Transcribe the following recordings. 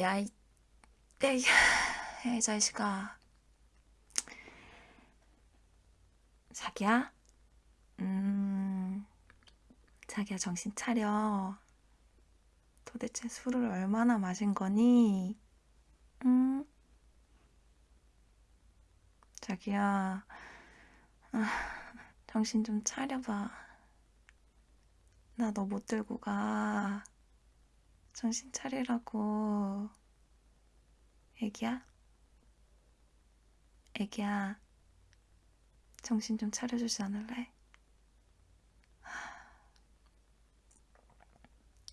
야, 이, 에이, 이 자식아. 자기야? 음, 자기야, 정신 차려. 도대체 술을 얼마나 마신 거니? 응? 자기야, 아, 정신 좀 차려봐. 나 너 못 들고 가. 정신 차리라고. 애기야? 애기야, 정신 좀 차려주지 않을래?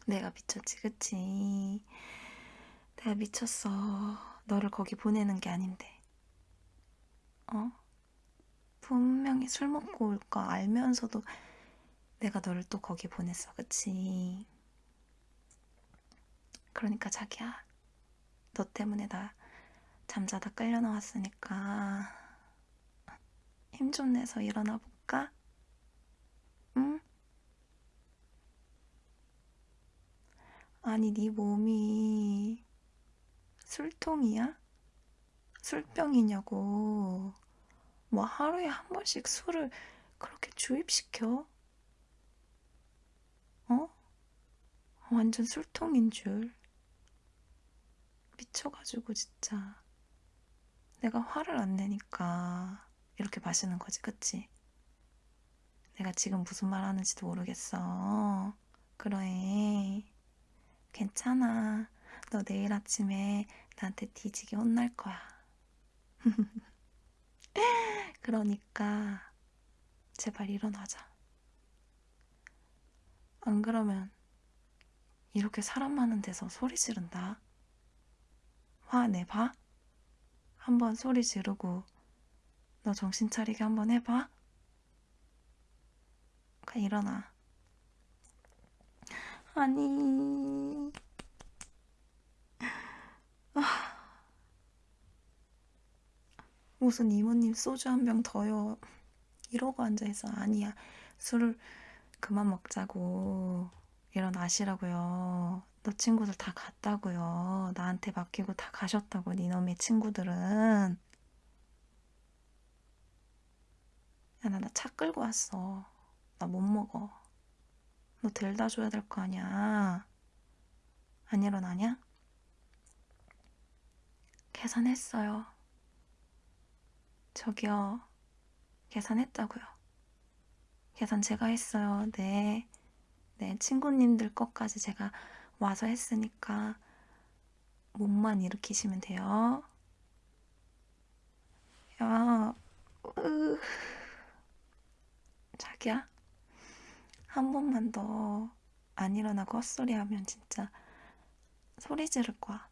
내가 미쳤지, 그치? 내가 미쳤어. 너를 거기 보내는 게 아닌데. 어? 분명히 술 먹고 올 거 알면서도 내가 너를 또 거기 보냈어, 그치? 그러니까 자기야, 너 때문에 나 잠자다 끌려 나왔으니까 힘 좀 내서 일어나 볼까? 응? 아니, 네 몸이 술통이야? 술병이냐고. 뭐 하루에 한 번씩 술을 그렇게 주입시켜? 어? 완전 술통인 줄. 미쳐가지고 진짜. 내가 화를 안 내니까 이렇게 마시는 거지, 그치? 내가 지금 무슨 말 하는지도 모르겠어. 그래. 괜찮아. 너 내일 아침에 나한테 뒤지게 혼날 거야. 그러니까 제발 일어나자. 안 그러면 이렇게 사람 많은 데서 소리 지른다. 화내봐? 한번 소리 지르고 너 정신 차리게 한번 해봐. 가 일어나. 아니. 아. 무슨 이모님 소주 한 병 더요. 이러고 앉아있어. 아니야. 술을 그만 먹자고. 일어나시라고요. 너 친구들 다 갔다고요. 나한테 맡기고 다 가셨다고, 니놈의 친구들은. 야, 나 차 끌고 왔어. 나 못 먹어. 너 데려다 줘야 될 거 아니야. 안 일어나냐? 계산했어요. 저기요. 계산했다고요. 계산 제가 했어요. 네. 네, 친구님들 것까지 제가 와서 했으니까 몸만 일으키시면 돼요. 야, 으, 자기야, 한 번만 더 안 일어나고 헛소리 하면 진짜 소리 지를 거야.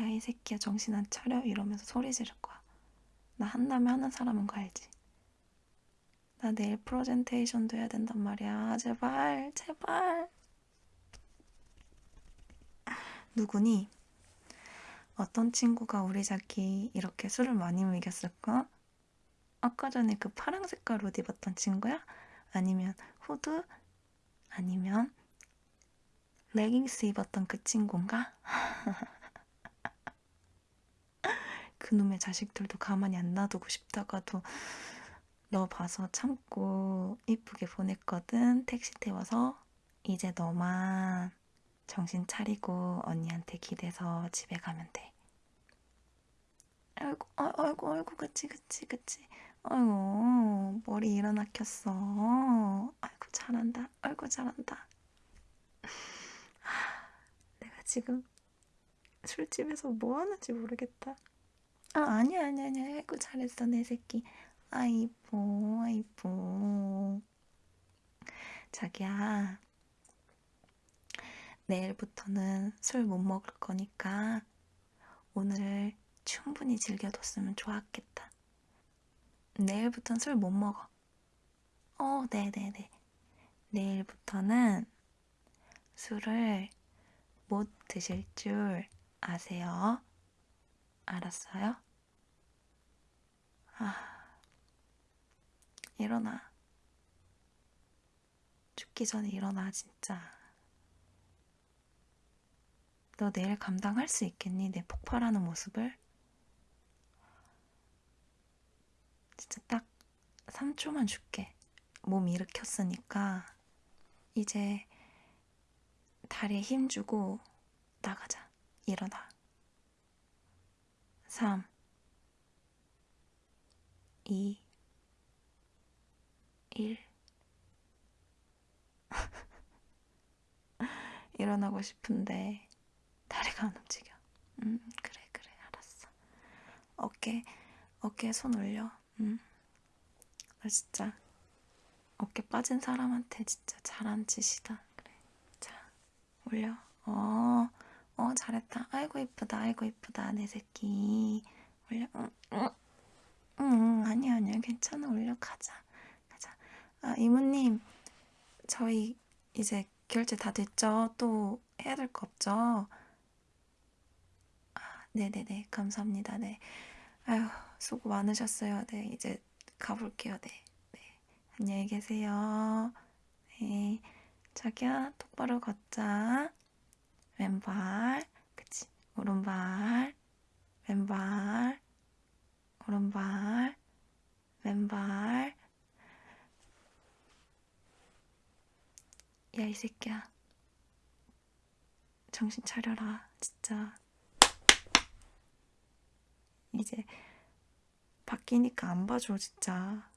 야, 이 새끼야, 정신 안 차려? 이러면서 소리 지를 거야. 나 한다음에 하는 사람은 거 알지? 나 내일 프레젠테이션도 해야 된단 말이야. 제발, 제발. 누구니? 어떤 친구가 우리 자기 이렇게 술을 많이 먹였을까? 아까 전에 그 파랑 색깔 옷 입었던 친구야? 아니면 후드? 아니면 레깅스 입었던 그 친구인가? 그놈의 자식들도 가만히 안 놔두고 싶다가도 너 봐서 참고 이쁘게 보냈거든. 택시 태워서 이제 너만 정신 차리고 언니한테 기대서 집에 가면 돼. 아이고, 아, 아이고, 아이고, 그치, 그치, 그치. 아이고, 머리 일어나 켰어. 아이고, 잘한다. 아이고, 잘한다. 내가 지금 술집에서 뭐 하는지 모르겠다. 아, 아니야, 아니야, 아니야. 아이고, 잘했어, 내 새끼. 아이고, 아이고. 자기야, 내일부터는 술 못 먹을 거니까 오늘 충분히 즐겨뒀으면 좋았겠다. 내일부터는 술 못 먹어. 어, 네네네. 내일부터는 술을 못 드실 줄 아세요? 알았어요? 아, 일어나. 죽기 전에 일어나, 진짜. 너 내일 감당할 수 있겠니? 내 폭발하는 모습을? 진짜 딱 3초만 줄게. 몸 일으켰으니까 이제 다리에 힘 주고 나가자. 일어나. 3 2 1 일어나고 싶은데 다리가 안 움직여. 음, 그래, 그래, 알았어. 어깨, 어깨에 손 올려. 음. 나 진짜 어깨 빠진 사람한테 진짜 잘한 짓이다. 그래. 자, 올려. 어, 어, 잘했다. 아이고, 이쁘다. 아이고, 이쁘다. 내 새끼. 올려. 응, 응, 응, 아니야, 아니야. 괜찮아. 올려. 가자. 가자. 아, 이모님, 저희 이제 결제 다 됐죠? 또 해야 될 거 없죠? 아, 네네네. 감사합니다. 네. 아휴, 수고 많으셨어요. 네, 이제 가볼게요. 네. 네. 안녕히 계세요. 네. 자기야, 똑바로 걷자. 왼발, 그치. 오른발, 왼발, 오른발, 왼발. 야, 이 새끼야. 정신 차려라. 진짜. 이제 바뀌니까 안 봐줘, 진짜.